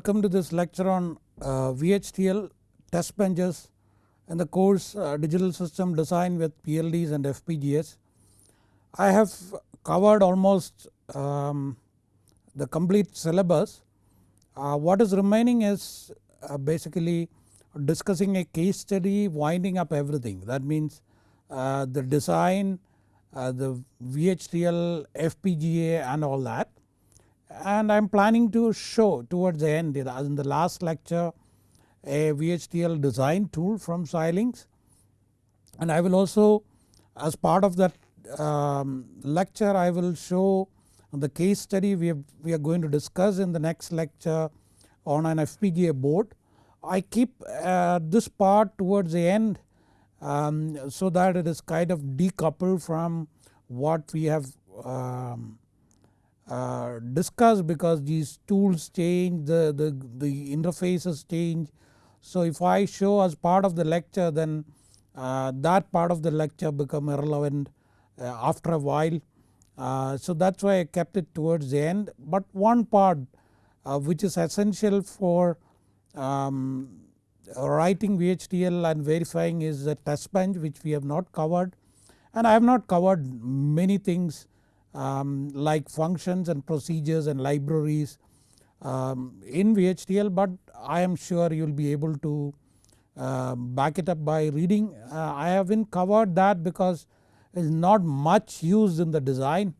Welcome to this lecture on uh, VHDL test benches in the course uh, digital system design with PLDs and FPGAs. I have covered almost um, the complete syllabus. Uh, what is remaining is uh, basically discussing a case study winding up everything that means uh, the design, uh, the VHDL, FPGA and all that and I am planning to show towards the end in the last lecture a VHDL design tool from Xilinx and I will also as part of that um, lecture I will show the case study we, have, we are going to discuss in the next lecture on an FPGA board. I keep uh, this part towards the end um, so that it is kind of decoupled from what we have um, uh, discussed because these tools change the, the, the interfaces change. So if I show as part of the lecture then uh, that part of the lecture become irrelevant uh, after a while. Uh, so that is why I kept it towards the end but one part uh, which is essential for um, writing VHDL and verifying is the test bench which we have not covered and I have not covered many things um, like functions and procedures and libraries um, in VHDL but I am sure you will be able to uh, back it up by reading. Uh, I haven't covered that because it is not much used in the design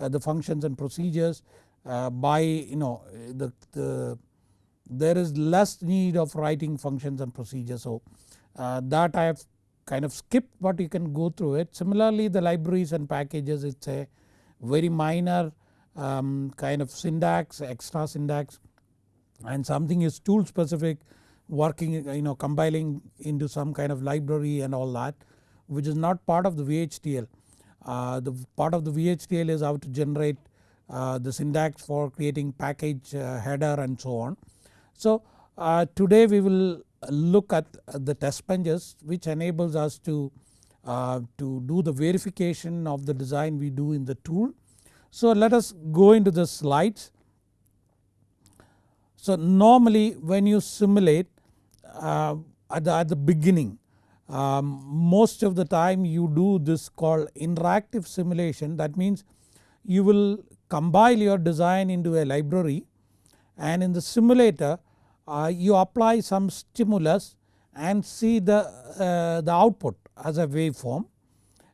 uh, the functions and procedures uh, by you know the, the there is less need of writing functions and procedures. So uh, that I have kind of skipped but you can go through it. Similarly the libraries and packages it is a very minor um, kind of syntax extra syntax and something is tool specific working you know compiling into some kind of library and all that which is not part of the VHDL. Uh, the part of the VHDL is how to generate uh, the syntax for creating package uh, header and so on. So uh, today we will look at the test benches which enables us to uh, to do the verification of the design we do in the tool. So let us go into the slides. So normally when you simulate uh, at, the, at the beginning um, most of the time you do this called interactive simulation that means you will compile your design into a library and in the simulator uh, you apply some stimulus and see the, uh, the output as a waveform.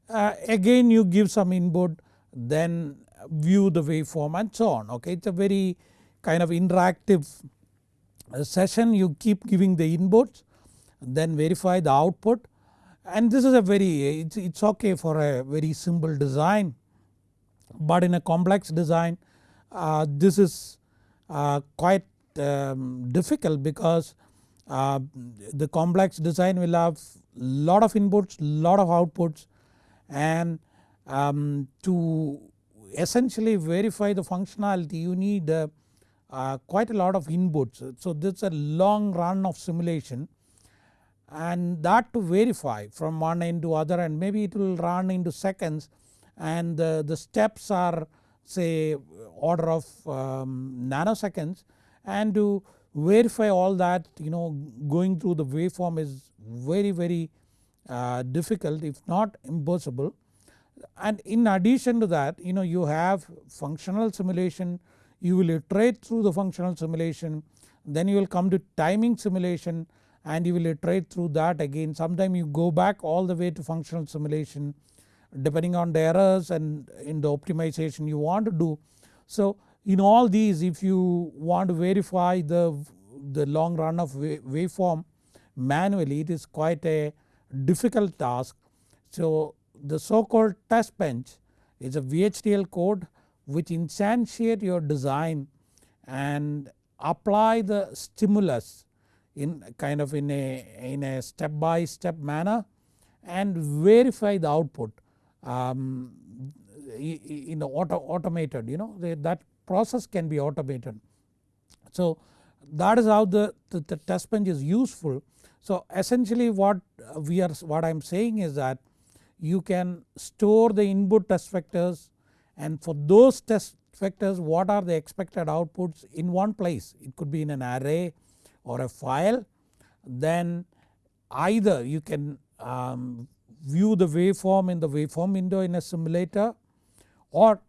Uh, again you give some input then view the waveform and so on okay. It is a very kind of interactive uh, session you keep giving the inputs then verify the output and this is a very it's, it's okay for a very simple design but in a complex design uh, this is uh, quite um, difficult because uh, the complex design will have lot of inputs, lot of outputs and um, to essentially verify the functionality you need uh, uh, quite a lot of inputs. So this is a long run of simulation and that to verify from one end to other and maybe it will run into seconds and the, the steps are say order of um, nanoseconds and to verify all that you know going through the waveform is very very uh, difficult if not impossible. And in addition to that you know you have functional simulation you will iterate through the functional simulation then you will come to timing simulation and you will iterate through that again sometime you go back all the way to functional simulation depending on the errors and in the optimization you want to do. So in all these if you want to verify the, the long run of waveform manually it is quite a difficult task. So the so called test bench is a VHDL code which instantiate your design and apply the stimulus in kind of in a, in a step by step manner and verify the output um, in auto, automated you know that process can be automated. So that is how the, the, the test bench is useful. So essentially what we are what I am saying is that you can store the input test vectors and for those test vectors what are the expected outputs in one place it could be in an array or a file then either you can um, view the waveform in the waveform window in a simulator or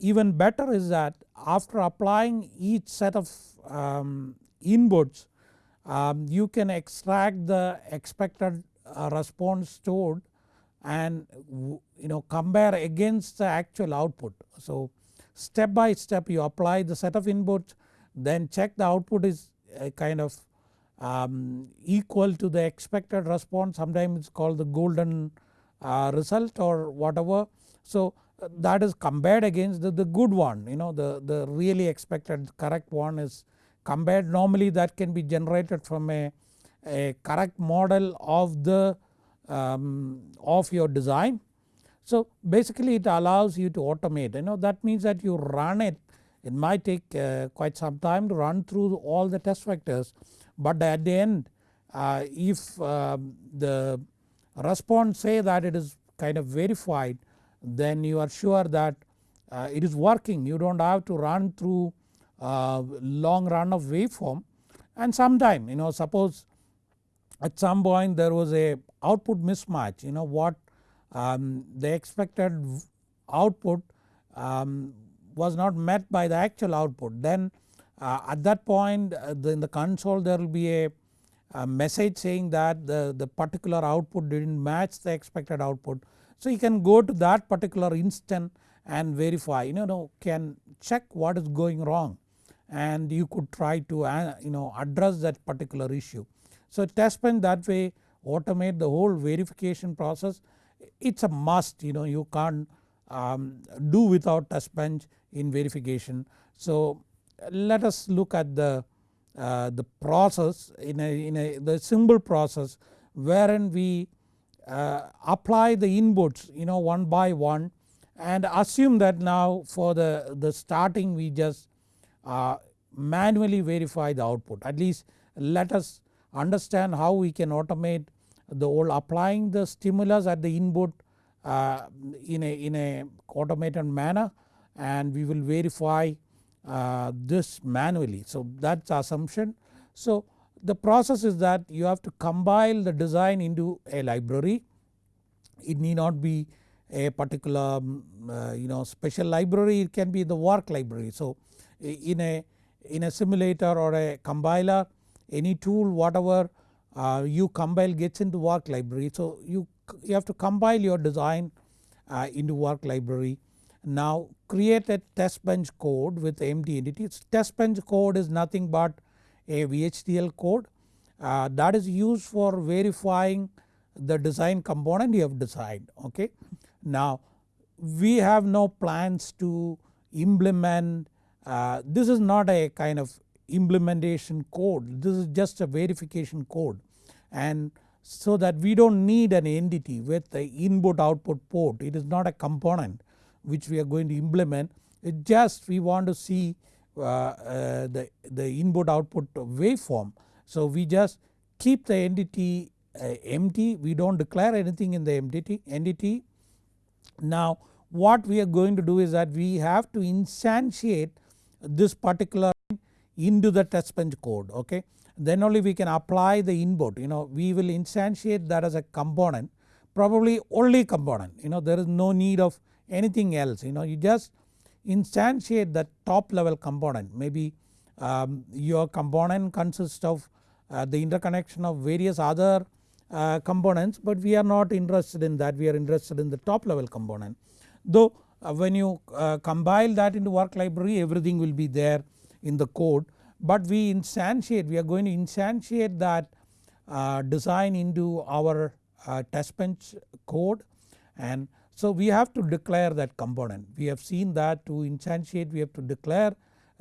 even better is that after applying each set of um, inputs um, you can extract the expected uh, response stored and you know compare against the actual output. So step by step you apply the set of inputs then check the output is kind of um, equal to the expected response sometimes it's called the golden uh, result or whatever. So that is compared against the, the good one you know the, the really expected correct one is compared normally that can be generated from a, a correct model of the um, of your design. So basically it allows you to automate you know that means that you run it it might take uh, quite some time to run through all the test vectors but at the end uh, if uh, the response say that it is kind of verified then you are sure that uh, it is working. You do not have to run through uh, long run of waveform. And sometime you know suppose at some point there was a output mismatch you know what um, the expected output um, was not met by the actual output. Then uh, at that point uh, in the console there will be a, a, message saying that the, the particular output did not match the expected output. So you can go to that particular instant and verify you know can check what is going wrong and you could try to uh, you know address that particular issue. So test bench that way automate the whole verification process it is a must you know you can't um, do without test bench in verification. So let us look at the, uh, the process in a, in a the simple process wherein we uh, apply the inputs you know one by one and assume that now for the, the starting we just uh, manually verify the output at least let us understand how we can automate the whole applying the stimulus at the input uh, in a in a automated manner and we will verify uh, this manually. So that is assumption. So the process is that you have to compile the design into a library. It need not be a particular um, uh, you know special library it can be the work library. So in a in a simulator or a compiler any tool whatever uh, you compile gets into work library. So you, you have to compile your design uh, into work library. Now create a test bench code with empty entities. Test bench code is nothing but a VHDL code uh, that is used for verifying the design component you have designed okay. Now we have no plans to implement uh, this is not a kind of implementation code this is just a verification code and so that we do not need an entity with the input output port it is not a component which we are going to implement it just we want to see the, the input output waveform. So we just keep the entity uh, empty we do not declare anything in the entity, entity. Now what we are going to do is that we have to instantiate this particular into the test bench code okay. Then only we can apply the input you know we will instantiate that as a component probably only component you know there is no need of anything else you know you just instantiate the top level component. Maybe um, your component consists of uh, the interconnection of various other uh, components but we are not interested in that. We are interested in the top level component. Though uh, when you uh, compile that into work library everything will be there in the code. But we instantiate we are going to instantiate that uh, design into our uh, test bench code. And so we have to declare that component we have seen that to instantiate we have to declare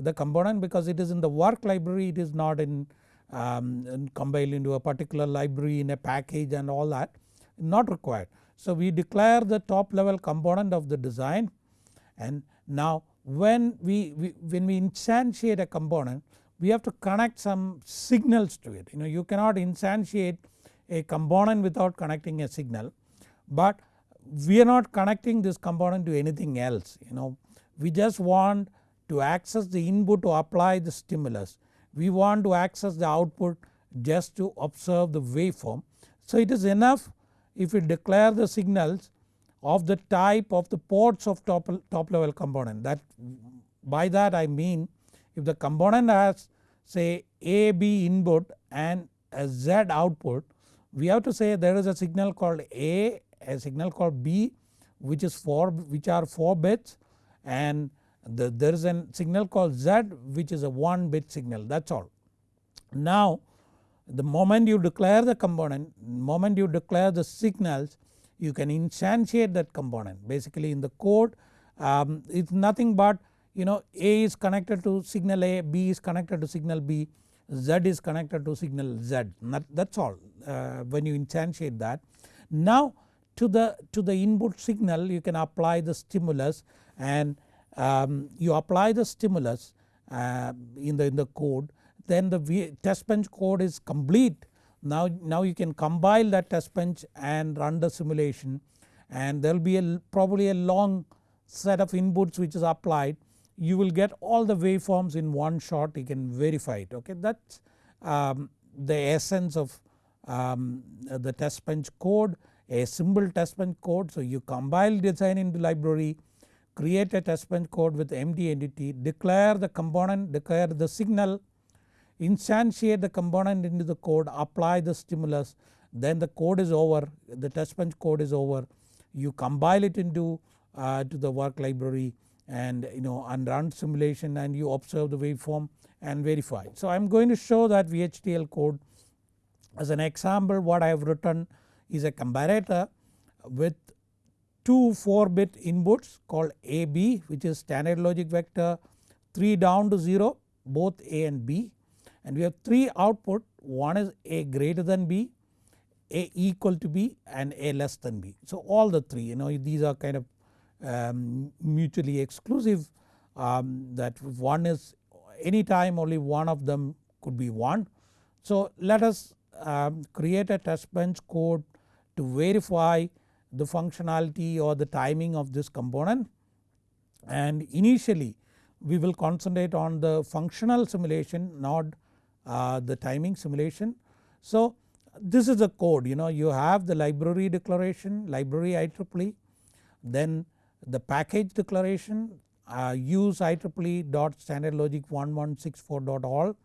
the component because it is in the work library it is not in, um, in compiled into a particular library in a package and all that not required. So we declare the top level component of the design and now when we, we when we instantiate a component we have to connect some signals to it you know you cannot instantiate a component without connecting a signal but we are not connecting this component to anything else you know we just want to access the input to apply the stimulus. We want to access the output just to observe the waveform. So it is enough if we declare the signals of the type of the ports of top, top level component that by that I mean if the component has say A B input and a Z output we have to say there is a signal called A, a signal called B which is 4 which are 4 bits and the, there is a signal called Z which is a 1 bit signal that is all. Now the moment you declare the component, moment you declare the signals you can instantiate that component basically in the code um, it's nothing but you know A is connected to signal A, B is connected to signal B, Z is connected to signal Z that is all uh, when you instantiate that. Now to the, to the input signal you can apply the stimulus and um, you apply the stimulus uh, in the in the code then the v test bench code is complete. Now, now you can compile that test bench and run the simulation. And there will be a probably a long set of inputs which is applied. You will get all the waveforms in one shot. You can verify it. Okay? That is um, the essence of um, the test bench code a simple test bench code. So you compile design into library create a test bench code with MD entity declare the component declare the signal instantiate the component into the code apply the stimulus then the code is over the test bench code is over you compile it into uh, to the work library and you know and run simulation and you observe the waveform and verify. So I am going to show that VHDL code as an example what I have written is a comparator with two 4 bit inputs called AB which is standard logic vector 3 down to 0 both A and B and we have 3 output one is A greater than B, A equal to B and A less than B. So all the 3 you know these are kind of um, mutually exclusive um, that one is any time only one of them could be 1. So let us um, create a test bench code to verify the functionality or the timing of this component and initially we will concentrate on the functional simulation not uh, the timing simulation. So this is the code you know you have the library declaration library IEEE then the package declaration uh, use IEEE dot standard logic 1164 dot all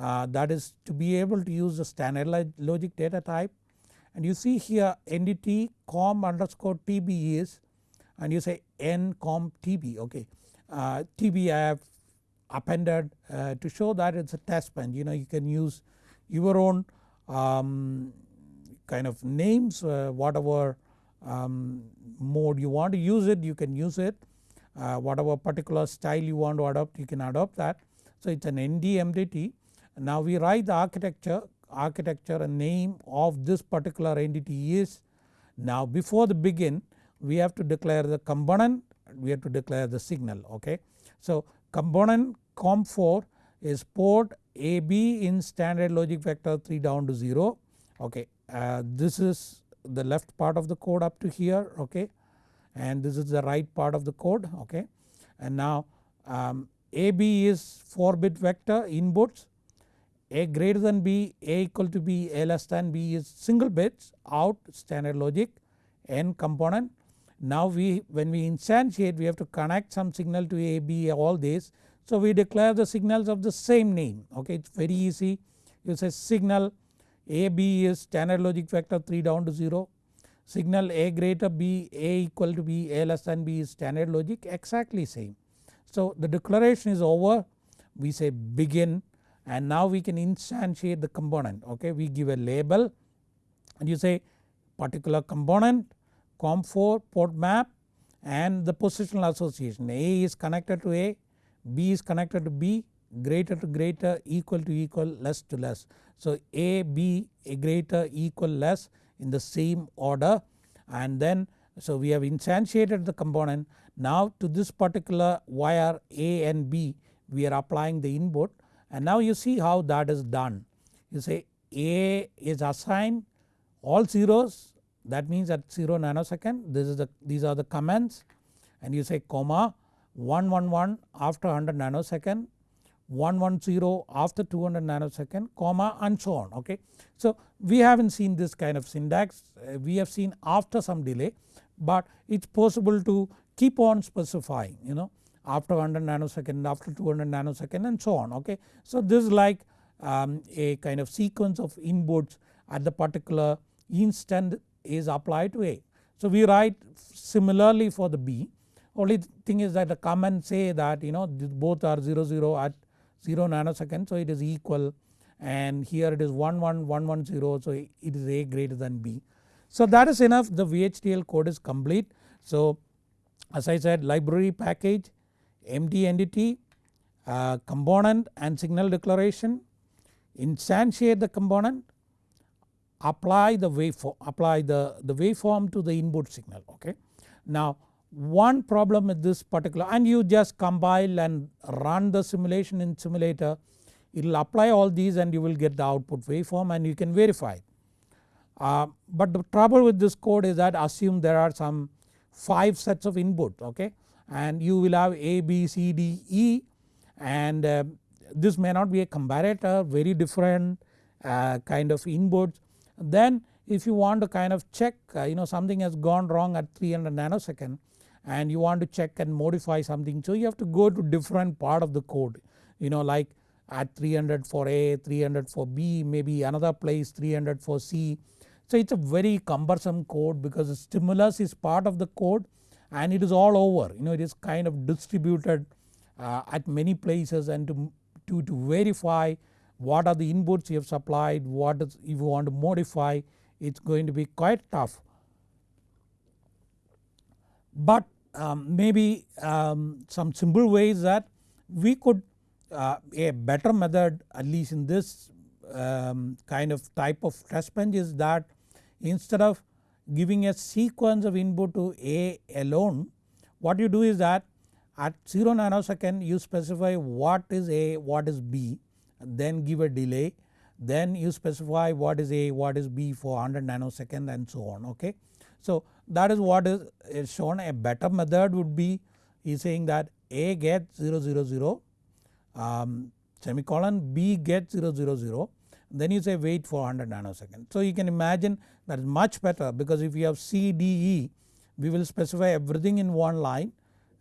uh, that is to be able to use the standard logic data type and you see here entity com underscore tb is and you say n com tb okay. Uh, tb I have appended uh, to show that it is a test bench you know you can use your own um, kind of names uh, whatever um, mode you want to use it you can use it uh, whatever particular style you want to adopt you can adopt that. So it is an ND now we write the architecture architecture and name of this particular entity is now before the begin we have to declare the component we have to declare the signal okay. So component COM4 is port AB in standard logic vector 3 down to 0 okay. Uh, this is the left part of the code up to here okay and this is the right part of the code okay. And now um, AB is 4 bit vector inputs A greater than B, A equal to B, A less than B is single bits out standard logic N component. Now we when we instantiate we have to connect some signal to A, B all this so we declare the signals of the same name. Okay it is very easy. You say signal AB is standard logic vector 3 down to 0 signal A greater B A equal to B A less than B is standard logic exactly same. So the declaration is over. We say begin and now we can instantiate the component. Okay we give a label and you say particular component COM4 port map and the positional association. A is connected to A B is connected to B greater to greater equal to equal less to less. So A B a greater equal less in the same order. And then so we have instantiated the component. Now to this particular wire A and B we are applying the input and now you see how that is done. You say A is assigned all zeros that means at 0 nanosecond this is the these are the comments and you say comma 111 after 100 nanosecond 110 after 200 nanosecond comma and so on okay. So we haven't seen this kind of syntax uh, we have seen after some delay but it is possible to keep on specifying you know after 100 nanosecond after 200 nanosecond and so on okay. So this is like um, a kind of sequence of inputs at the particular instant is applied to A. So we write similarly for the B only thing is that the comment say that you know both are 0 0 at 0 nanosecond so it is equal and here it is 1 1 1 1 0 so it is A greater than B. So that is enough the VHDL code is complete. So as I said library package, empty entity, uh, component and signal declaration, instantiate the component, apply the waveform, apply the, the waveform to the input signal okay. Now one problem with this particular and you just compile and run the simulation in simulator it will apply all these and you will get the output waveform and you can verify. Uh, but the trouble with this code is that assume there are some 5 sets of input okay and you will have A, B, C, D, E and uh, this may not be a comparator very different uh, kind of inputs. Then if you want to kind of check uh, you know something has gone wrong at 300 nanosecond and you want to check and modify something so you have to go to different part of the code you know like at 300 for A, 300 for B maybe another place 300 for C. So it is a very cumbersome code because the stimulus is part of the code and it is all over you know it is kind of distributed uh, at many places and to, to, to verify what are the inputs you have supplied what is if you want to modify it is going to be quite tough. But um, maybe um, some simple ways that we could uh, a better method at least in this um, kind of type of test bench is that instead of giving a sequence of input to A alone what you do is that at 0 nanosecond you specify what is A what is B then give a delay then you specify what is A what is B for 100 nanosecond and so on okay. So that is what is, shown a better method would be is saying that A gets 0 0 0 um, semicolon B gets 0 0 0 then you say wait for 100 nanosecond. So you can imagine that is much better because if you have C, D, E we will specify everything in one line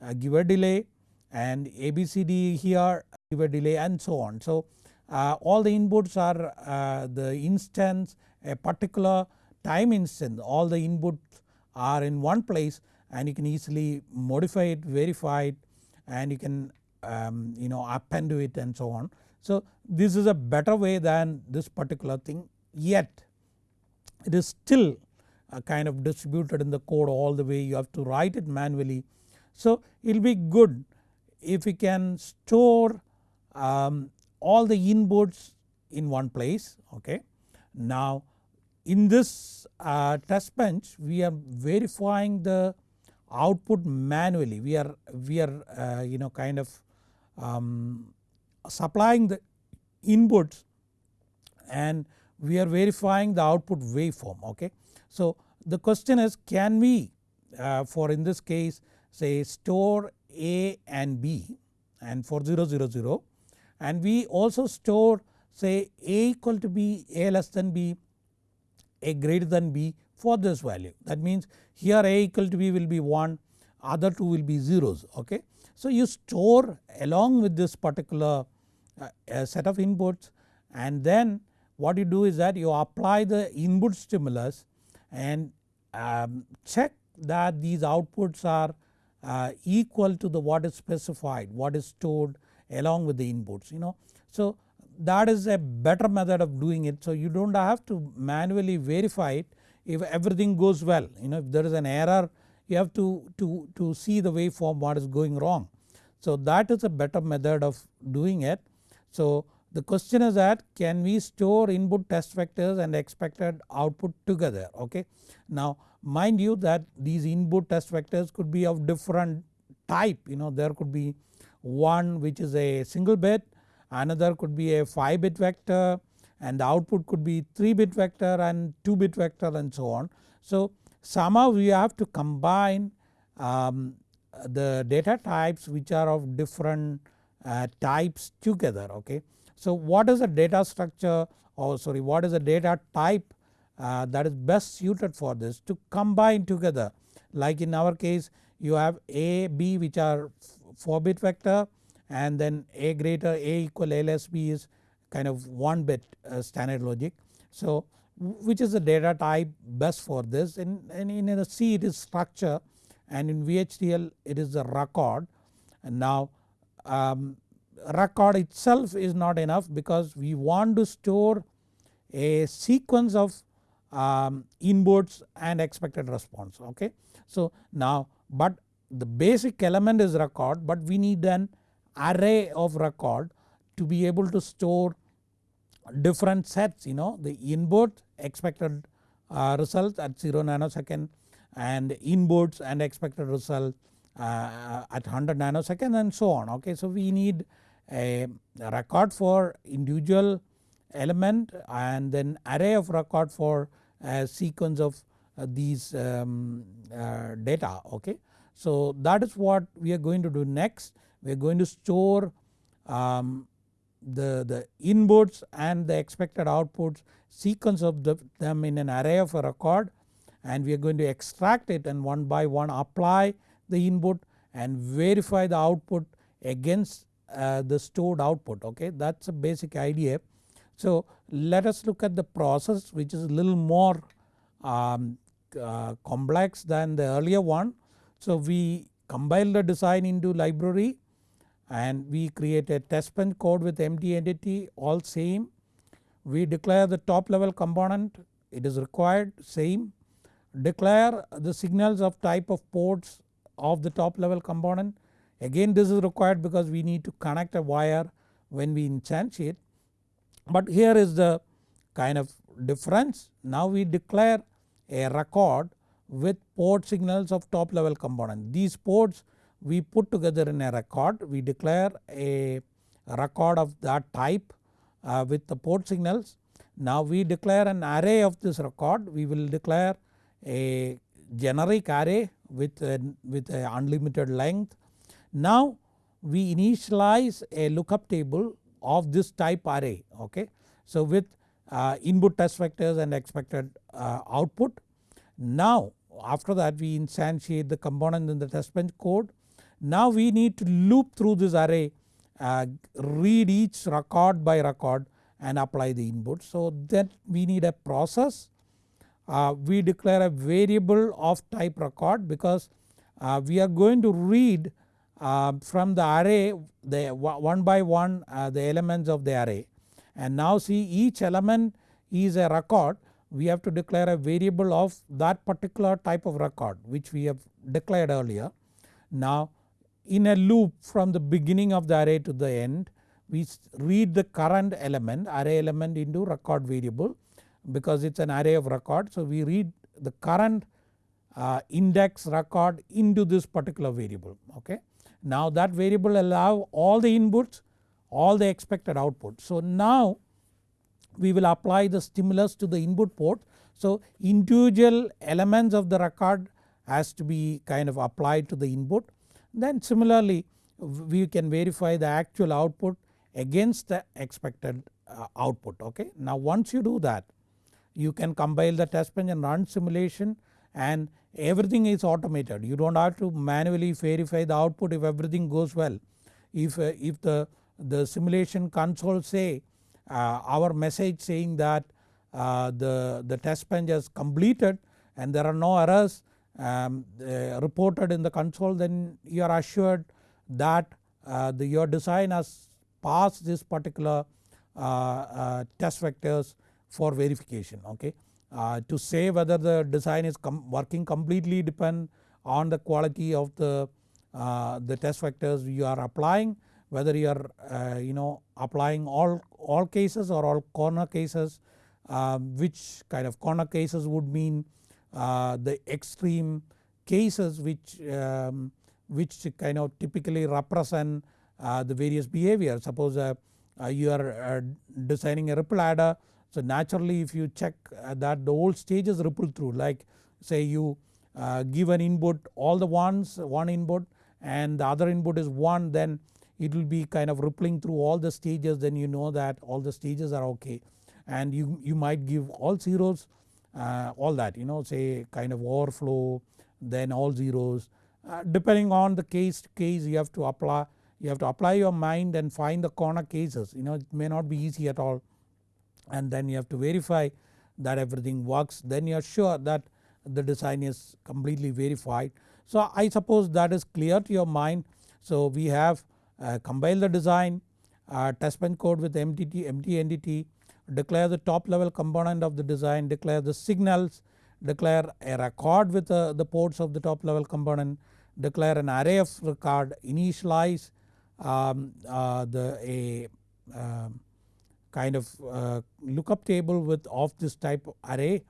uh, give a delay and A, B, C, D here give a delay and so on. So uh, all the inputs are uh, the instance a particular time instance all the inputs are in one place and you can easily modify it, verify it and you can um, you know append to it and so on. So this is a better way than this particular thing yet it is still kind of distributed in the code all the way you have to write it manually. So it will be good if we can store um, all the inputs in one place okay. Now in this uh, test bench we are verifying the output manually we are we are uh, you know kind of um, supplying the inputs and we are verifying the output waveform okay. So the question is can we uh, for in this case say store A and B and for 0 0 0 and we also store say A equal to B, A less than B a greater than B for this value that means here A equal to B will be 1 other two will be zeros okay. So you store along with this particular uh, set of inputs and then what you do is that you apply the input stimulus and um, check that these outputs are uh, equal to the what is specified what is stored along with the inputs you know. So that is a better method of doing it so you do not have to manually verify it if everything goes well you know if there is an error you have to, to, to see the waveform what is going wrong. So that is a better method of doing it. So the question is that can we store input test vectors and expected output together okay. Now mind you that these input test vectors could be of different type you know there could be one which is a single bit another could be a 5 bit vector and the output could be 3 bit vector and 2 bit vector and so on. So somehow we have to combine um, the data types which are of different uh, types together okay. So what is a data structure or sorry what is a data type uh, that is best suited for this to combine together like in our case you have A, B which are 4 bit vector and then A greater A equal LSB is kind of 1 bit uh, standard logic. So which is the data type best for this and in a C it is structure and in VHDL it is the record and now um, record itself is not enough because we want to store a sequence of um, inputs and expected response okay. So now but the basic element is record but we need an array of record to be able to store different sets you know the input expected uh, results at 0 nanosecond and inputs and expected result uh, at 100 nanosecond and so on okay. So we need a record for individual element and then array of record for a sequence of uh, these um, uh, data okay. So that is what we are going to do next we are going to store um, the, the inputs and the expected outputs sequence of the, them in an array of a record and we are going to extract it and one by one apply the input and verify the output against uh, the stored output okay that is a basic idea. So let us look at the process which is a little more um, uh, complex than the earlier one. So we compile the design into library and we create a test bench code with empty entity all same. We declare the top level component it is required same. Declare the signals of type of ports of the top level component again this is required because we need to connect a wire when we instantiate. But here is the kind of difference now we declare a record with port signals of top level component. These ports we put together in a record we declare a record of that type uh, with the port signals. Now we declare an array of this record we will declare a generic array with a, with a unlimited length. Now we initialize a lookup table of this type array okay. So with uh, input test vectors and expected uh, output. Now after that we instantiate the component in the test bench code now we need to loop through this array uh, read each record by record and apply the input. So then we need a process uh, we declare a variable of type record because uh, we are going to read uh, from the array the one by one uh, the elements of the array and now see each element is a record we have to declare a variable of that particular type of record which we have declared earlier. Now in a loop from the beginning of the array to the end we read the current element array element into record variable because it is an array of record. So we read the current uh, index record into this particular variable okay. Now that variable allow all the inputs all the expected output. So now we will apply the stimulus to the input port. So individual elements of the record has to be kind of applied to the input then similarly we can verify the actual output against the expected uh, output okay. Now once you do that you can compile the test bench and run simulation and everything is automated you do not have to manually verify the output if everything goes well. If, uh, if the, the simulation console say uh, our message saying that uh, the, the test bench has completed and there are no errors um, uh, reported in the console then you are assured that uh, the, your design has passed this particular uh, test vectors for verification okay. to say whether the design is com working completely depend on the quality of the, the test vectors you are applying whether you are uh, you know applying all, all cases or all corner cases uh, which kind of corner cases would mean uh, the extreme cases which, um, which kind of typically represent uh, the various behavior. Suppose uh, you are designing a ripple adder. So naturally if you check that the whole stages ripple through. Like say you give an input all the ones one input and the other input is 1 then it will be kind of rippling through all the stages. Then you know that all the stages are okay. And you, you might give all zeros. uh, all that you know say kind of overflow then all zeros. Uh, depending on the case case you have to apply you have to apply your mind and find the corner cases. You know it may not be easy at all. And then you have to verify that everything works. Then you are sure that the design is completely verified. So I suppose that is clear to your mind. So we have uh, compile the design uh, test bench code with MTT, entity declare the top level component of the design, declare the signals, declare a record with uh, the ports of the top level component, declare an array of record, initialize um, uh, the a uh, kind of uh, lookup table with of this type array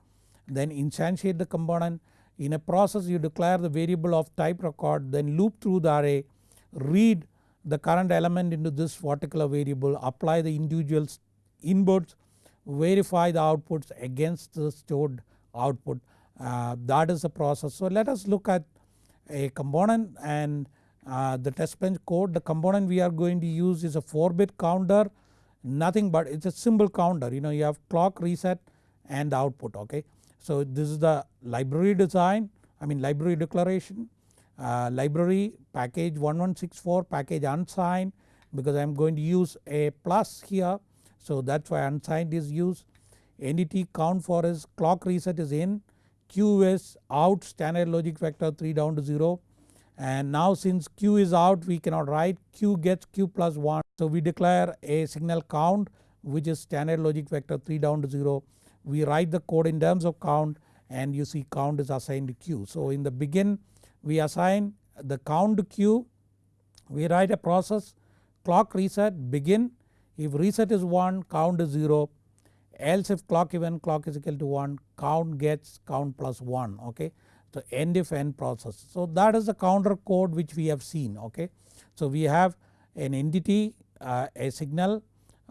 then instantiate the component. In a process you declare the variable of type record then loop through the array, read the current element into this particular variable, apply the individual inputs verify the outputs against the stored output uh, that is the process. So let us look at a component and uh, the test bench code the component we are going to use is a 4 bit counter nothing but it's a simple counter you know you have clock reset and output okay. So this is the library design I mean library declaration uh, library package 1164 package unsigned because I am going to use a plus here so that is why unsigned is used. Entity count for is clock reset is in, Q is out standard logic vector 3 down to 0 and now since Q is out we cannot write Q gets Q plus 1. So we declare a signal count which is standard logic vector 3 down to 0. We write the code in terms of count and you see count is assigned to Q. So in the begin we assign the count to Q, we write a process clock reset begin if reset is 1 count is 0 else if clock event clock is equal to 1 count gets count plus 1 okay. So end if end process. So that is the counter code which we have seen okay. So we have an entity uh, a signal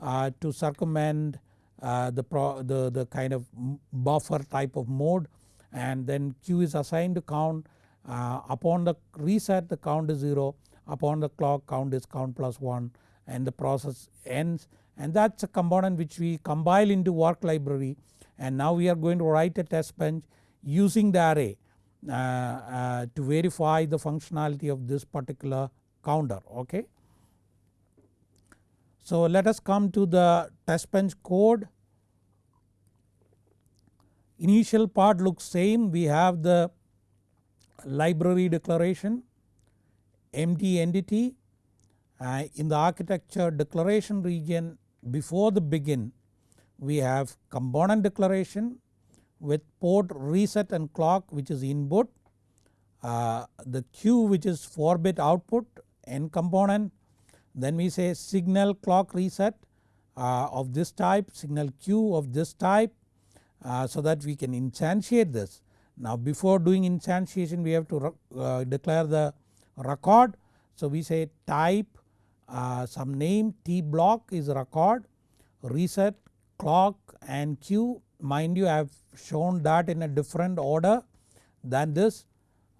uh, to circumvent uh, the, pro, the, the kind of buffer type of mode and then Q is assigned to count uh, upon the reset the count is 0 upon the clock count is count plus 1 and the process ends and that is a component which we compile into work library and now we are going to write a test bench using the array uh, uh, to verify the functionality of this particular counter okay. So let us come to the test bench code. Initial part looks same we have the library declaration empty entity uh, in the architecture declaration region before the begin we have component declaration with port reset and clock which is input. Uh, the Q which is 4 bit output n component then we say signal clock reset uh, of this type signal Q of this type uh, so that we can instantiate this. Now before doing instantiation we have to uh, declare the record so we say type uh, some name T block is record. Reset clock and Q mind you I have shown that in a different order than this.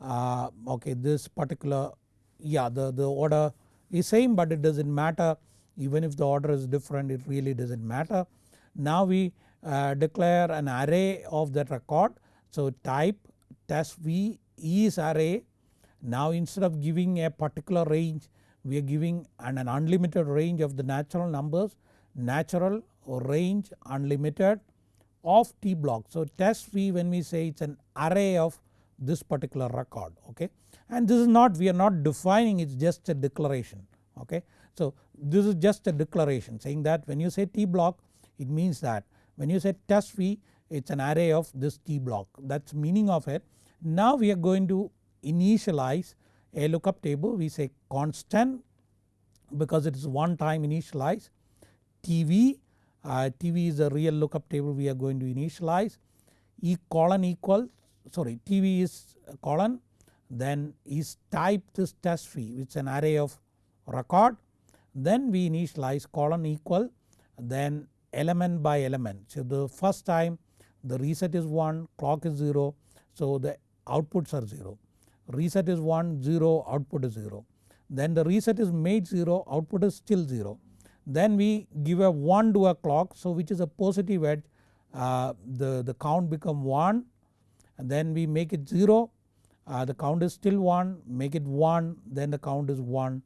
Uh, okay this particular yeah the, the order is same but it does not matter. Even if the order is different it really does not matter. Now we uh, declare an array of that record. So type test v is array. Now instead of giving a particular range we are giving an, an unlimited range of the natural numbers natural range unlimited of T block. So test V when we say it is an array of this particular record okay and this is not we are not defining it is just a declaration okay. So this is just a declaration saying that when you say T block it means that when you say test V it is an array of this T block that is meaning of it. Now we are going to initialize a lookup table we say constant because it is one time initialize. TV, uh, TV is a real lookup table we are going to initialize. E colon equal sorry TV is colon then is type this test v which is an array of record. Then we initialize colon equal then element by element. So the first time the reset is 1 clock is 0 so the outputs are 0 reset is 1 0 output is 0 then the reset is made 0 output is still 0. Then we give a 1 to a clock so which is a positive edge uh, the, the count become 1 and then we make it 0 uh, the count is still 1 make it 1 then the count is 1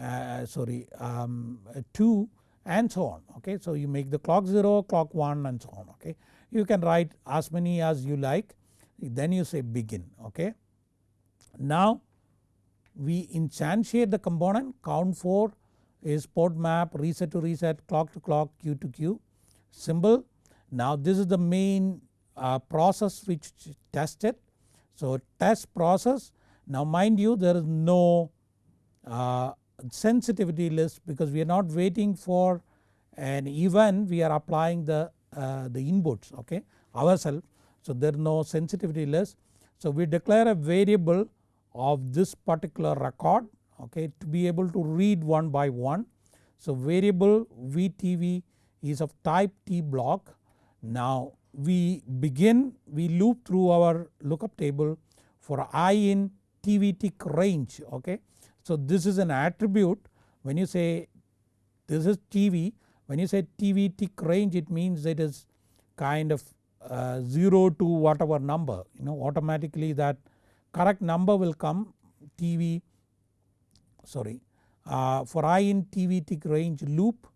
uh, sorry um, 2 and so on okay. So you make the clock 0 clock 1 and so on okay. You can write as many as you like then you say begin okay. Now we instantiate the component count 4 is port map reset to reset clock to clock q to q symbol. Now this is the main uh, process which tested. So test process now mind you there is no uh, sensitivity list because we are not waiting for an event we are applying the, uh, the inputs okay ourselves. So there is no sensitivity list. So we declare a variable of this particular record okay to be able to read one by one. So variable VTV is of type T block. Now we begin we loop through our lookup table for i in TV tick range okay. So this is an attribute when you say this is TV when you say TV tick range it means it is kind of uh, 0 to whatever number you know automatically that correct number will come TV sorry uh, for i in TV tick range loop.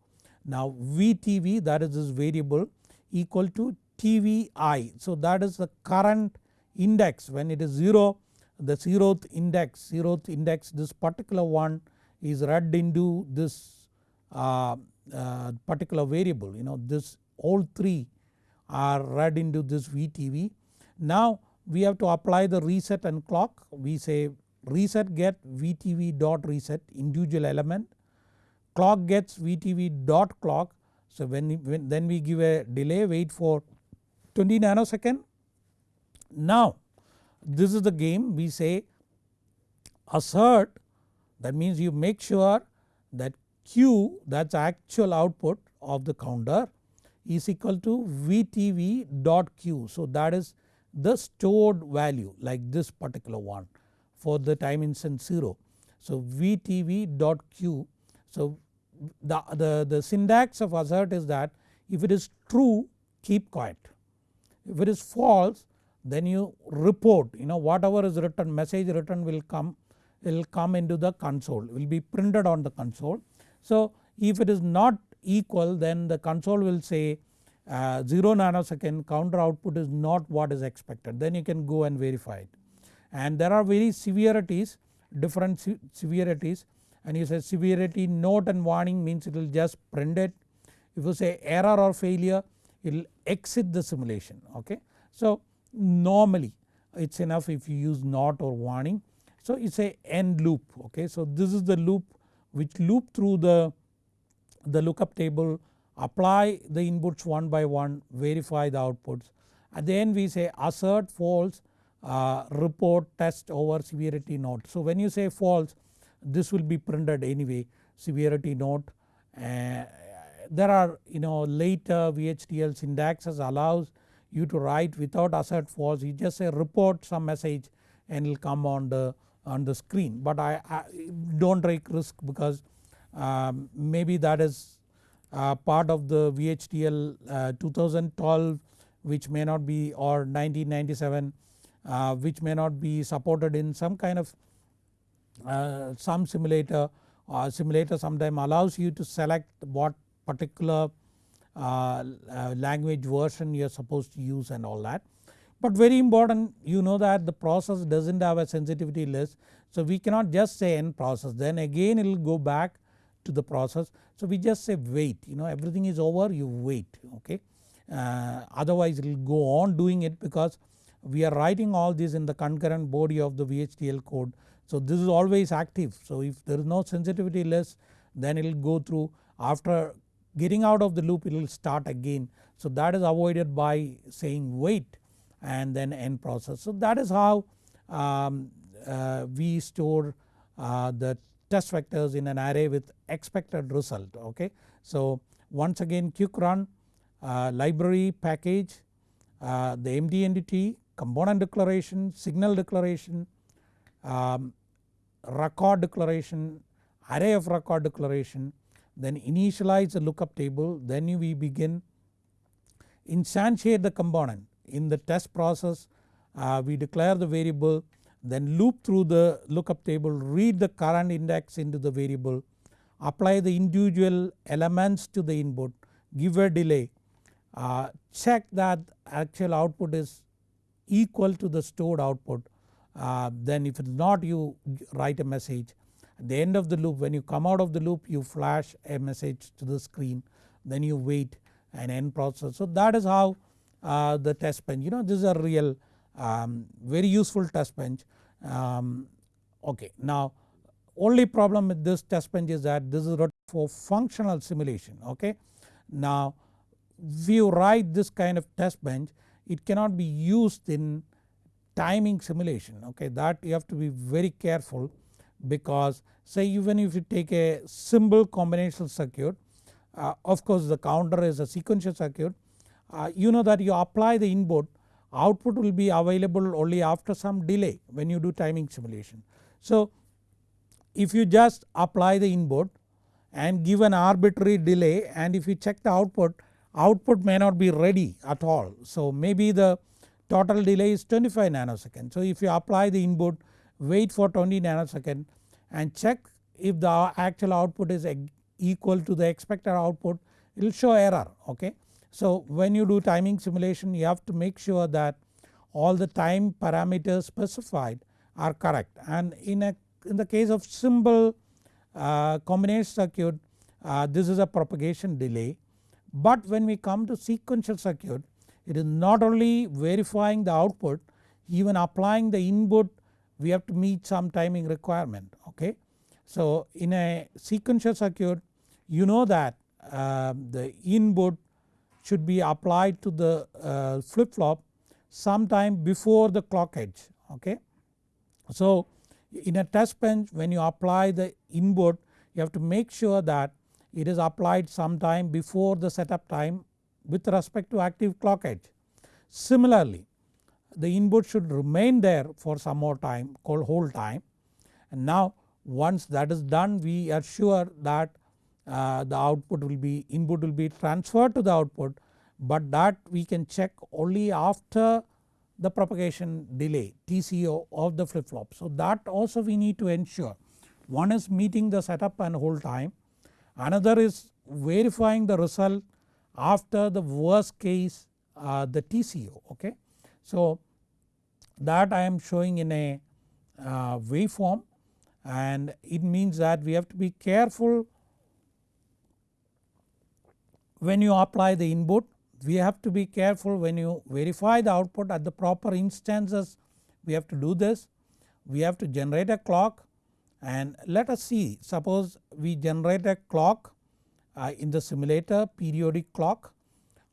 Now VTV that is this variable equal to TVI. So that is the current index when it is 0 the 0th index 0th index this particular one is read into this uh, uh, particular variable you know this all 3 are read into this VTV. Now we have to apply the reset and clock we say reset get VTV dot reset individual element clock gets VTV dot clock so when, when then we give a delay wait for 20 nanosecond. Now this is the game we say assert that means you make sure that Q that is actual output of the counter is equal to VTV dot Q. So that is the stored value like this particular one for the time instant 0. So VTV dot Q. So the, the, the syntax of assert is that if it is true keep quiet. If it is false then you report you know whatever is written message written will come will come into the console will be printed on the console. So if it is not equal then the console will say uh, 0 nanosecond counter output is not what is expected then you can go and verify it. And there are very severities different severities and you say severity note and warning means it will just print it. If you say error or failure it will exit the simulation okay. So normally it is enough if you use not or warning. So it is a end loop okay. So this is the loop which loop through the, the lookup table apply the inputs one by one verify the outputs. At the end we say assert false uh, report test over severity note. So when you say false this will be printed anyway severity note uh, there are you know later VHDL syntaxes allows you to write without assert false you just say report some message and it will come on the on the screen but I, I don't take risk because um, maybe that is part of the VHDL uh, 2012 which may not be or 1997 uh, which may not be supported in some kind of uh, some simulator or simulator sometime allows you to select what particular uh, uh, language version you are supposed to use and all that. But very important you know that the process does not have a sensitivity list so we cannot just say end process then again it will go back to the process. So we just say wait you know everything is over you wait okay. Uh, otherwise it will go on doing it because we are writing all this in the concurrent body of the VHDL code. So this is always active so if there is no sensitivity list then it will go through after getting out of the loop it will start again. So that is avoided by saying wait and then end process. So that is how um, uh, we store uh, the test vectors in an array with expected result okay. So once again quick run uh, library package uh, the empty entity component declaration signal declaration um, record declaration array of record declaration then initialize the lookup table then we begin instantiate the component in the test process uh, we declare the variable then loop through the lookup table read the current index into the variable apply the individual elements to the input give a delay uh, check that actual output is equal to the stored output uh, then if it is not you write a message at the end of the loop when you come out of the loop you flash a message to the screen then you wait and end process. So that is how uh, the test bench you know this is a real um, very useful test bench. Um, okay. Now only problem with this test bench is that this is for functional simulation. Okay. Now if you write this kind of test bench it cannot be used in timing simulation. Okay. That you have to be very careful because say even if you take a simple combinational circuit uh, of course the counter is a sequential circuit. Uh, you know that you apply the input output will be available only after some delay when you do timing simulation. So if you just apply the input and give an arbitrary delay and if you check the output, output may not be ready at all. So maybe the total delay is 25 nanoseconds. So if you apply the input wait for 20 nanosecond and check if the actual output is equal to the expected output it will show error okay. So when you do timing simulation you have to make sure that all the time parameters specified are correct and in a in the case of simple uh, combination circuit uh, this is a propagation delay but when we come to sequential circuit it is not only verifying the output even applying the input we have to meet some timing requirement okay. So in a sequential circuit you know that uh, the input should be applied to the uh, flip flop sometime before the clock edge okay. So in a test bench when you apply the input you have to make sure that it is applied sometime before the setup time with respect to active clock edge. Similarly the input should remain there for some more time called hold time and now once that is done we are sure that uh, the output will be input will be transferred to the output but that we can check only after the propagation delay TCO of the flip flop. So that also we need to ensure one is meeting the setup and hold time another is verifying the result after the worst case uh, the TCO okay. So that I am showing in a uh, waveform and it means that we have to be careful when you apply the input we have to be careful when you verify the output at the proper instances we have to do this. We have to generate a clock and let us see suppose we generate a clock uh, in the simulator periodic clock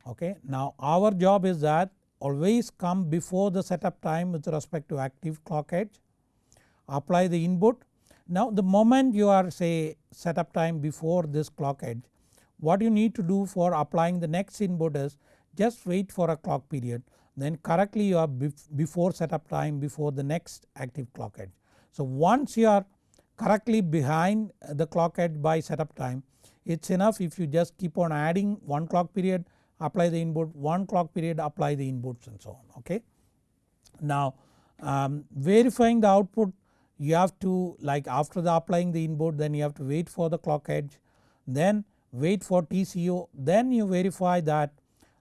okay. Now our job is that always come before the setup time with respect to active clock edge apply the input. Now the moment you are say setup time before this clock edge what you need to do for applying the next input is just wait for a clock period then correctly you are before setup time before the next active clock edge. So once you are correctly behind the clock edge by setup time it is enough if you just keep on adding one clock period apply the input one clock period apply the inputs and so on okay. Now um, verifying the output you have to like after the applying the input then you have to wait for the clock edge then wait for TCO then you verify that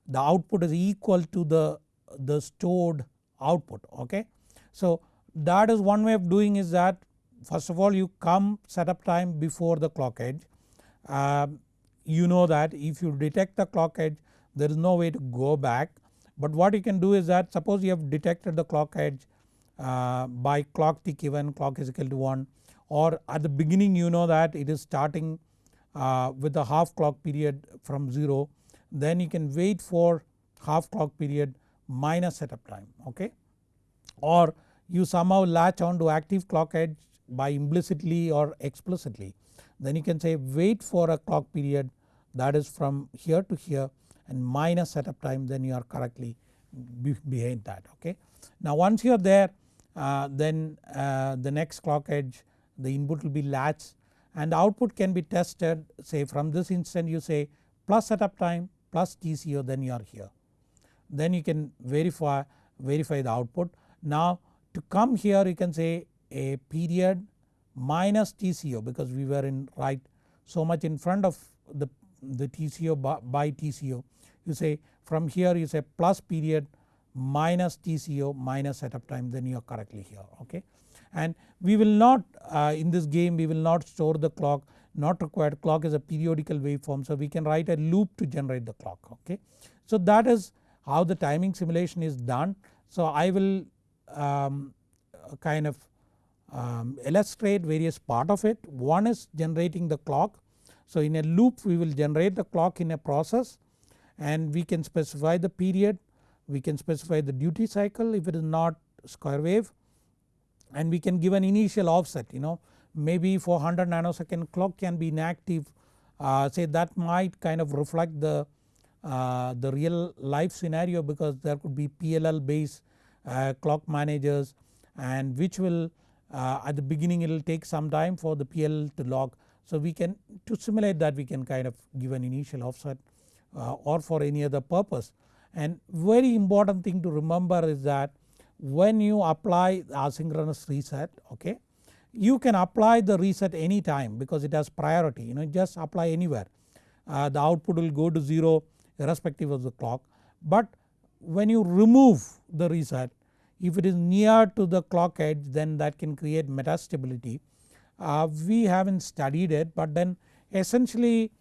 the output is equal to the, the stored output okay. So that is one way of doing is that first of all you come setup time before the clock edge. Uh, you know that if you detect the clock edge there is no way to go back but what you can do is that suppose you have detected the clock edge uh, by clock tick even clock is equal to 1 or at the beginning you know that it is starting uh, with a half clock period from 0 then you can wait for half clock period minus setup time okay or you somehow latch on to active clock edge by implicitly or explicitly then you can say wait for a clock period that is from here to here and minus setup time then you are correctly behind that okay. Now once you are there uh, then uh, the next clock edge the input will be latched and output can be tested say from this instant you say plus setup time plus TCO then you are here. Then you can verify, verify the output. Now to come here you can say a period minus TCO because we were in right so much in front of the, the TCO by, by TCO. You say from here you say plus period minus TCO minus setup time then you are correctly here okay. And we will not uh, in this game we will not store the clock not required clock is a periodical waveform so we can write a loop to generate the clock okay. So that is how the timing simulation is done. So I will um, kind of um, illustrate various part of it. One is generating the clock. So in a loop we will generate the clock in a process and we can specify the period, we can specify the duty cycle if it is not square wave and we can give an initial offset you know maybe for 100 nanosecond clock can be inactive uh, say that might kind of reflect the, uh, the real life scenario because there could be PLL based uh, clock managers and which will uh, at the beginning it will take some time for the PLL to log. So we can to simulate that we can kind of give an initial offset uh, or for any other purpose. And very important thing to remember is that when you apply asynchronous reset okay you can apply the reset anytime because it has priority you know just apply anywhere uh, the output will go to 0 irrespective of the clock. But when you remove the reset if it is near to the clock edge then that can create metastability. Uh, we haven't studied it but then essentially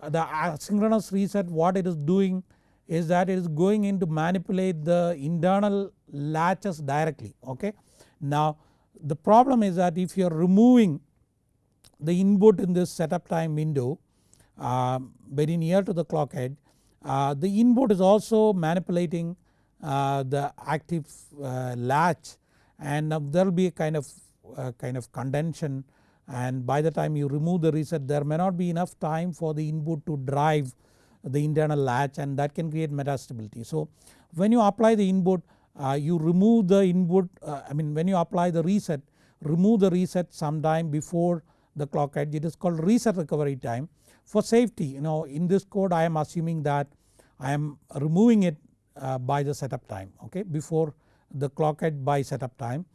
uh, the asynchronous reset what it is doing is that it is going in to manipulate the internal latches directly okay. Now the problem is that if you are removing the input in this setup time window uh, very near to the clock edge uh, the input is also manipulating uh, the active uh, latch and there will be a kind of uh, kind of contention and by the time you remove the reset there may not be enough time for the input to drive the internal latch and that can create metastability. So when you apply the input you remove the input uh, I mean when you apply the reset remove the reset sometime before the clock edge it is called reset recovery time. For safety you know in this code I am assuming that I am removing it uh, by the setup time okay before the clock edge by setup time.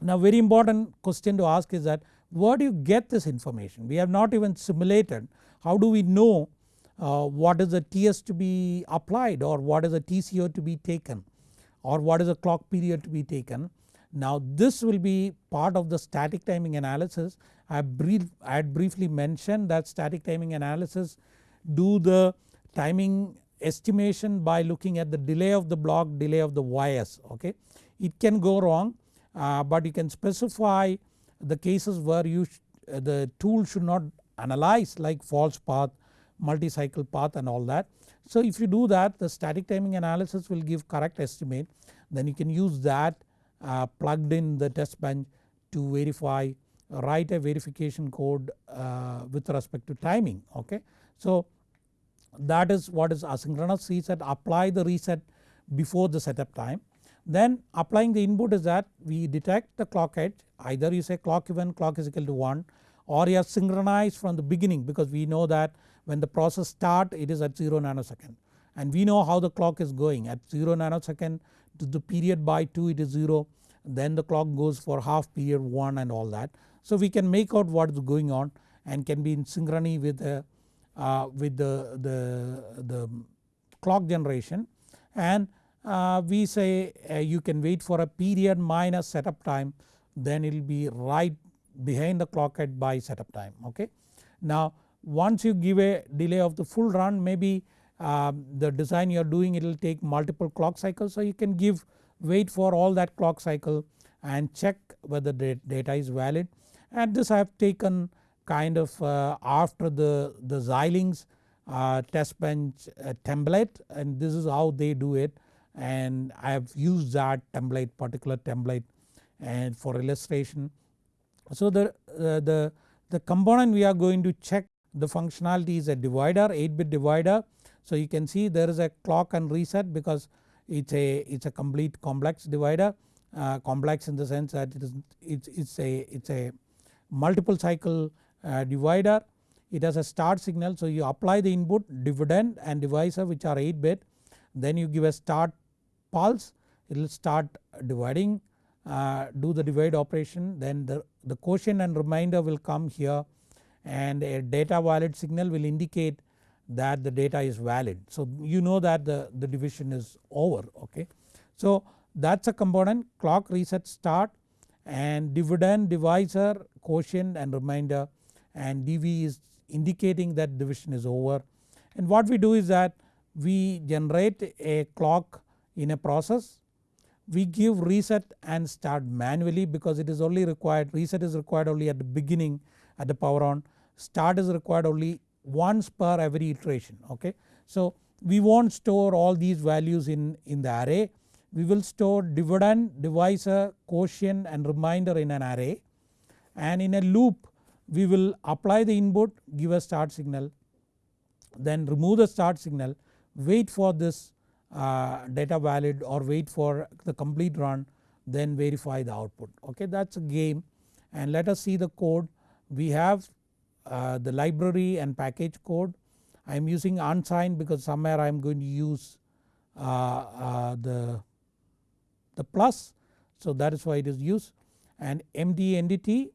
Now very important question to ask is that where do you get this information we have not even simulated how do we know uh, what is the TS to be applied or what is the TCO to be taken or what is the clock period to be taken. Now this will be part of the static timing analysis I, brief, I had briefly mentioned that static timing analysis do the timing estimation by looking at the delay of the block delay of the YS okay. It can go wrong uh, but you can specify the cases where you the tool should not analyze like false path multi-cycle path and all that. So if you do that the static timing analysis will give correct estimate then you can use that uh, plugged in the test bench to verify write a verification code uh, with respect to timing okay. So that is what is asynchronous reset apply the reset before the setup time. Then applying the input is that we detect the clock edge either you say clock event clock is equal to 1 or you have synchronized from the beginning because we know that when the process start it is at 0 nanosecond. And we know how the clock is going. At 0 nanosecond to the period by 2 it is 0 then the clock goes for half period 1 and all that. So we can make out what is going on and can be in synchrony with the, uh, with the, the, the clock generation. And uh, we say uh, you can wait for a period minus setup time. Then it will be right behind the clock at by setup time. Okay. Now once you give a delay of the full run maybe uh, the design you are doing it will take multiple clock cycles. So you can give wait for all that clock cycle and check whether the data is valid. And this I have taken kind of uh, after the, the Xilinx uh, test bench uh, template and this is how they do it. And I have used that template particular template and for illustration. So the, uh, the, the component we are going to check the functionality is a divider 8 bit divider. So you can see there is a clock and reset because it's a it's a complete complex divider uh, complex in the sense that it is it's, it's a it's a multiple cycle uh, divider. It has a start signal. So you apply the input dividend and divisor which are 8 bit then you give a start pulse. It will start dividing uh, do the divide operation. Then the, the quotient and remainder will come here and a data valid signal will indicate that the data is valid. So you know that the, the division is over okay. So that is a component clock reset start and dividend divisor quotient and remainder and dv is indicating that division is over and what we do is that we generate a clock in a process we give reset and start manually because it is only required reset is required only at the beginning at the power on start is required only once per every iteration okay. So we won't store all these values in, in the array. We will store dividend, divisor, quotient and remainder in an array. And in a loop we will apply the input give a start signal then remove the start signal wait for this uh, data valid or wait for the complete run then verify the output okay? That is a game. And let us see the code we have uh, the library and package code. I am using unsigned because somewhere I am going to use uh, uh, the the plus. So that is why it is used. And empty entity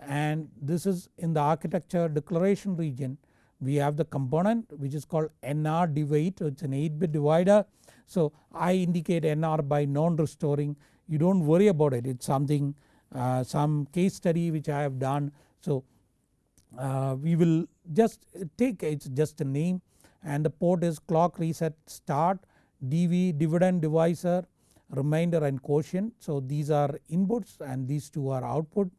and this is in the architecture declaration region. We have the component which is called NR divide. It is an 8 bit divider. So I indicate NR by non restoring you do not worry about it. It is something uh, some case study which I have done. So uh, we will just take it is just a name and the port is clock reset start DV dividend divisor remainder and quotient. So these are inputs and these two are output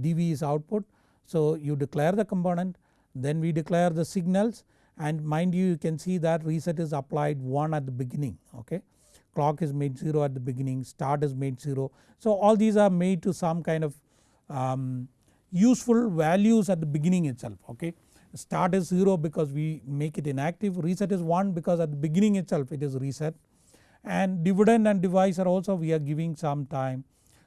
dv is output. So you declare the component then we declare the signals and mind you you can see that reset is applied 1 at the beginning okay. Clock is made 0 at the beginning start is made 0. So all these are made to some kind of um, useful values at the beginning itself okay. Start is 0 because we make it inactive. Reset is 1 because at the beginning itself it is reset. And dividend and divisor also we are giving some time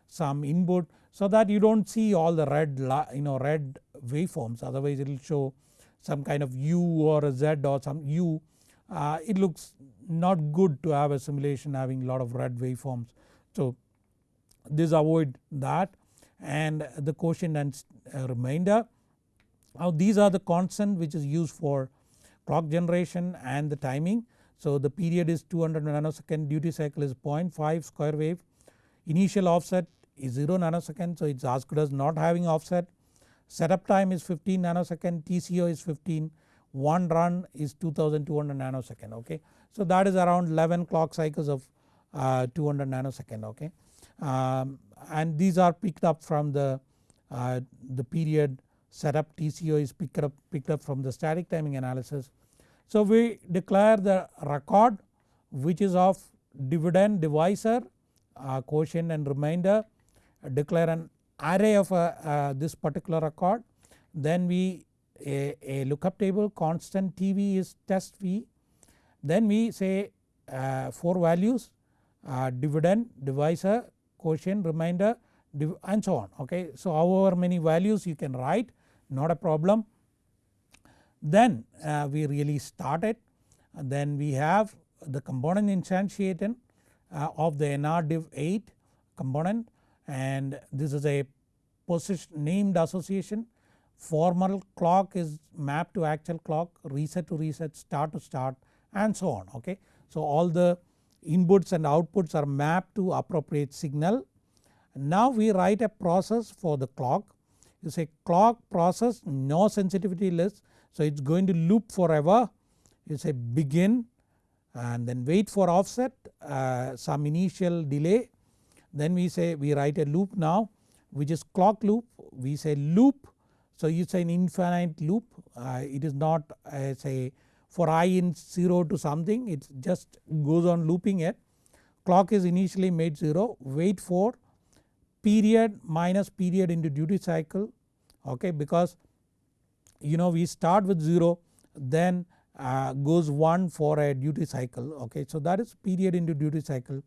some input so that you do not see all the red you know red waveforms. Otherwise it will show some kind of U or a Z or some U. Uh, it looks not good to have a simulation having lot of red waveforms. So this avoid that and the quotient and uh, remainder. Now these are the constant which is used for clock generation and the timing. So the period is 200 nanosecond duty cycle is 0.5 square wave initial offset is 0 nanosecond so it is as good as not having offset setup time is 15 nanosecond TCO is 15 one run is 2200 nanosecond okay. So that is around 11 clock cycles of uh, 200 nanosecond okay um, and these are picked up from the, uh, the period setup TCO is picked up, picked up from the static timing analysis. So we declare the record which is of dividend divisor uh, quotient and remainder declare an array of uh, uh, this particular record then we a, a, lookup table constant TV is test V then we say uh, 4 values uh, dividend divisor quotient remainder and so on okay. So however many values you can write not a problem then uh, we really start it then we have the component instantiated uh, of the NR div 8 component and this is a position named association formal clock is mapped to actual clock reset to reset start to start and so on okay. So all the inputs and outputs are mapped to appropriate signal. Now we write a process for the clock. You say clock process no sensitivity list. So it is going to loop forever. You say begin and then wait for offset uh, some initial delay. Then we say we write a loop now which is clock loop. We say loop. So you say an infinite loop. Uh, it is not uh, say for i in 0 to something it just goes on looping it. Clock is initially made 0 wait for period minus period into duty cycle okay because you know we start with 0 then uh, goes 1 for a duty cycle okay. So that is period into duty cycle.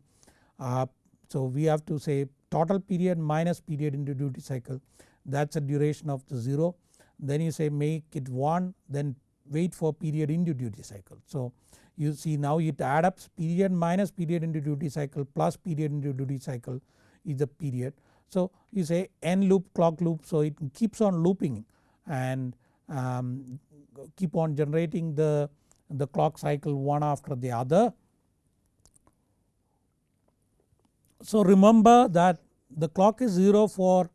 Uh, so we have to say total period minus period into duty cycle. That is a duration of the 0 then you say make it 1 then wait for period into duty cycle. So you see now it adds up period minus period into duty cycle plus period into duty cycle is the period. So you say n loop clock loop so it keeps on looping and um, keep on generating the, the clock cycle one after the other. So remember that the clock is 0 for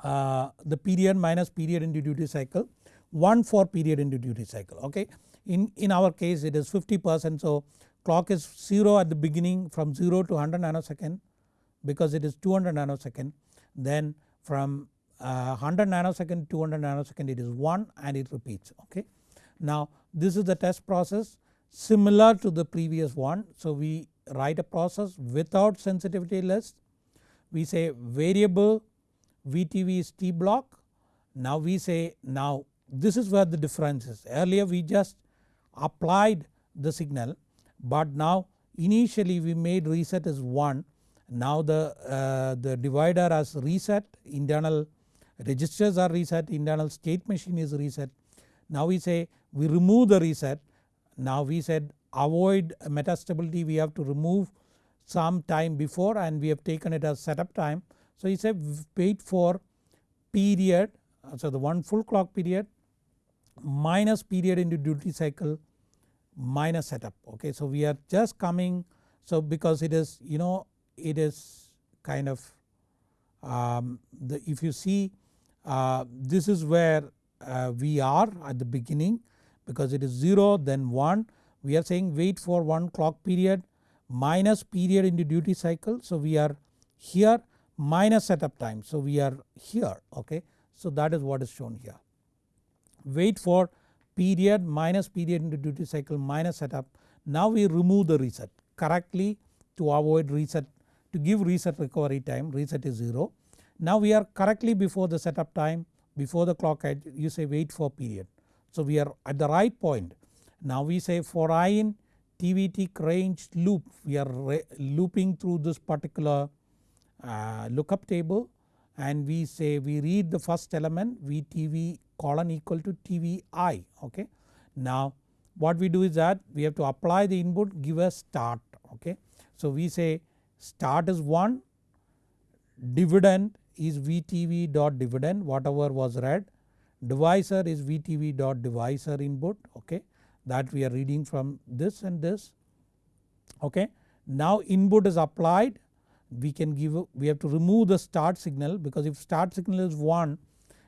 uh, the period minus period into duty cycle 1 for period into duty cycle okay. In, in our case it is 50 percent so clock is 0 at the beginning from 0 to 100 nanosecond because it is 200 nanosecond then from uh, 100 nanosecond 200 nanosecond it is 1 and it repeats okay. Now this is the test process similar to the previous one so we write a process without sensitivity list we say variable VTV is T block now we say now this is where the difference is earlier we just applied the signal but now initially we made reset as 1 now the, uh, the divider has reset internal registers are reset internal state machine is reset. Now we say we remove the reset now we said avoid metastability we have to remove some time before and we have taken it as setup time. So he said wait for period so the one full clock period minus period into duty cycle minus setup okay. So we are just coming so because it is you know it is kind of um, the, if you see uh, this is where uh, we are at the beginning because it is 0 then 1 we are saying wait for one clock period minus period into duty cycle. So we are here minus setup time so we are here okay. So that is what is shown here. Wait for period minus period into duty cycle minus setup now we remove the reset correctly to avoid reset to give reset recovery time reset is 0. Now we are correctly before the setup time before the clock edge you say wait for period. So we are at the right point. Now we say for i in TVT range loop we are looping through this particular uh, lookup table and we say we read the first element VTV colon equal to TVI okay. Now what we do is that we have to apply the input give a start okay. So we say start is 1 dividend is VTV dot dividend whatever was read divisor is VTV dot divisor input okay that we are reading from this and this okay. Now input is applied we can give we have to remove the start signal because if start signal is 1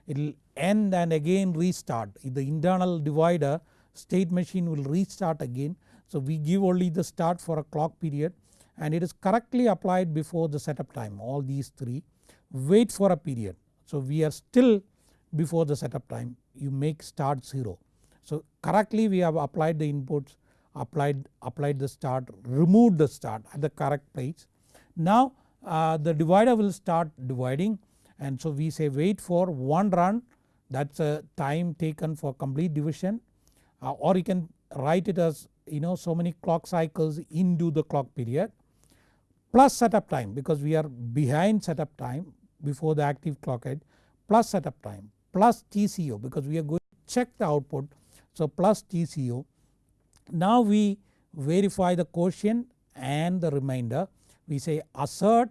it will end and again restart the internal divider state machine will restart again. So we give only the start for a clock period and it is correctly applied before the setup time all these 3 wait for a period. So we are still before the setup time you make start 0. So correctly we have applied the inputs applied, applied the start removed the start at the correct place. Now uh, the divider will start dividing and so we say wait for one run that is a time taken for complete division uh, or you can write it as you know so many clock cycles into the clock period plus setup time because we are behind setup time before the active clock edge plus setup time plus TCO because we are going to check the output. So plus TCO. Now we verify the quotient and the remainder we say assert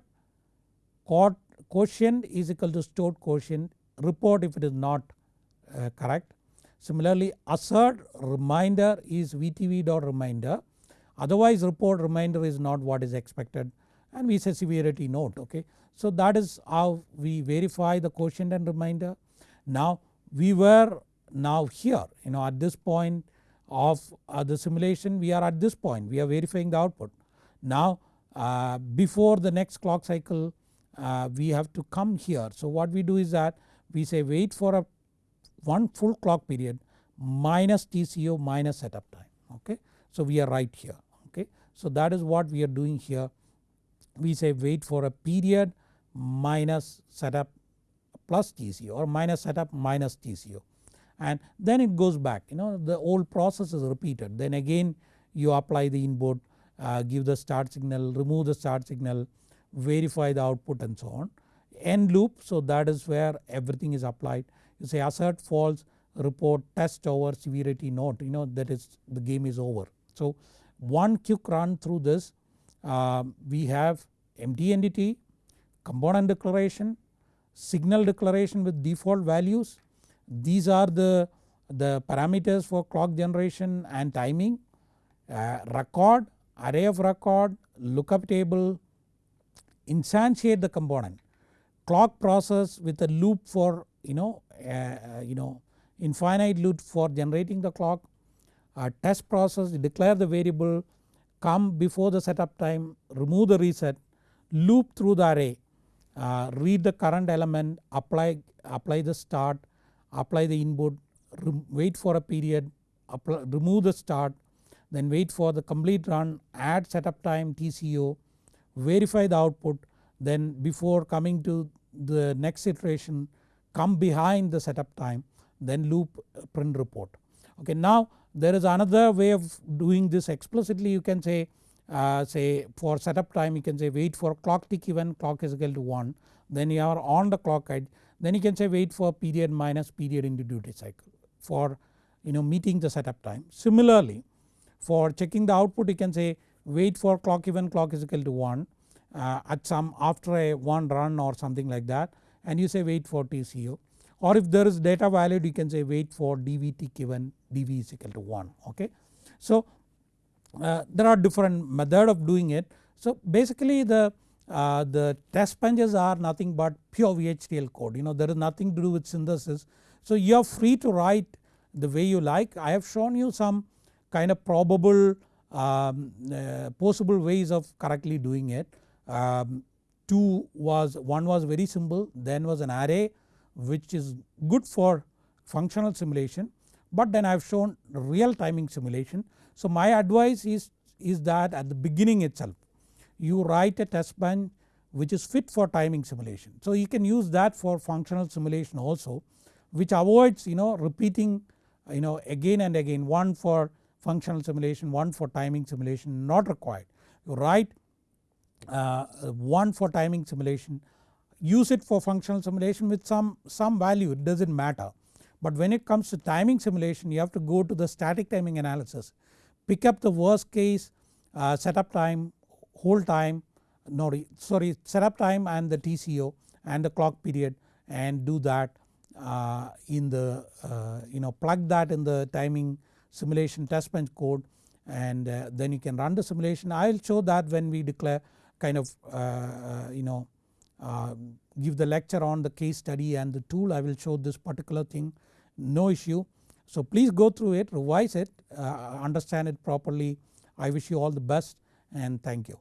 quotient is equal to stored quotient report if it is not uh, correct. Similarly assert reminder is VTV dot remainder otherwise report reminder is not what is expected and we say severity note okay. So that is how we verify the quotient and reminder. Now we were now here you know at this point of uh, the simulation we are at this point we are verifying the output. Now uh, before the next clock cycle uh, we have to come here. So what we do is that we say wait for a one full clock period minus TCO minus setup time okay. So we are right here okay. So that is what we are doing here we say wait for a period minus setup plus TCO or minus setup minus TCO and then it goes back you know the old process is repeated then again you apply the input uh, give the start signal remove the start signal verify the output and so on end loop so that is where everything is applied you say assert false report test over severity note you know that is the game is over. So one quick run through this uh, we have empty entity, component declaration, signal declaration with default values. These are the, the parameters for clock generation and timing, uh, record, array of record, lookup table, instantiate the component, clock process with a loop for you know, uh, you know infinite loop for generating the clock, uh, test process declare the variable come before the setup time remove the reset loop through the array uh, read the current element apply, apply the start apply the input wait for a period apply, remove the start then wait for the complete run add setup time TCO verify the output then before coming to the next iteration come behind the setup time then loop print report. Okay, now there is another way of doing this explicitly you can say uh, say for setup time you can say wait for clock tick event clock is equal to 1 then you are on the clock edge then you can say wait for period minus period into duty cycle for you know meeting the setup time. Similarly for checking the output you can say wait for clock even clock is equal to 1 uh, at some after a one run or something like that and you say wait for TCO or if there is data valid you can say wait for dv tick event dv is equal to 1 okay. So uh, there are different method of doing it. So basically the, uh, the test benches are nothing but pure VHDL code you know there is nothing to do with synthesis. So you are free to write the way you like I have shown you some kind of probable um, uh, possible ways of correctly doing it. Um, two was one was very simple then was an array which is good for functional simulation but then I have shown real timing simulation so my advice is, is that at the beginning itself you write a test bench which is fit for timing simulation. So you can use that for functional simulation also which avoids you know repeating you know again and again one for functional simulation one for timing simulation not required. You write uh, one for timing simulation use it for functional simulation with some, some value it does not matter. But when it comes to timing simulation you have to go to the static timing analysis pick up the worst case uh, setup time, hold time, no sorry setup time and the TCO and the clock period and do that uh, in the uh, you know plug that in the timing simulation test bench code and uh, then you can run the simulation. I will show that when we declare kind of uh, uh, you know give the lecture on the case study and the tool I will show this particular thing no issue so please go through it, revise it, uh, understand it properly. I wish you all the best and thank you.